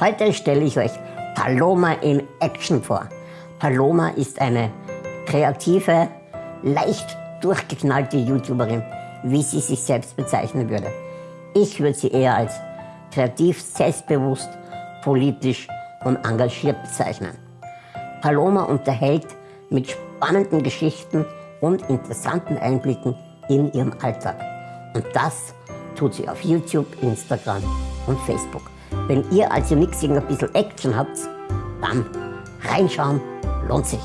Heute stelle ich euch Paloma in Action vor. Paloma ist eine kreative, leicht durchgeknallte YouTuberin, wie sie sich selbst bezeichnen würde. Ich würde sie eher als kreativ, selbstbewusst, politisch und engagiert bezeichnen. Paloma unterhält mit spannenden Geschichten und interessanten Einblicken in ihrem Alltag. Und das tut sie auf YouTube, Instagram und Facebook. Wenn ihr also nichts ein bisschen Action habt, dann reinschauen lohnt sich.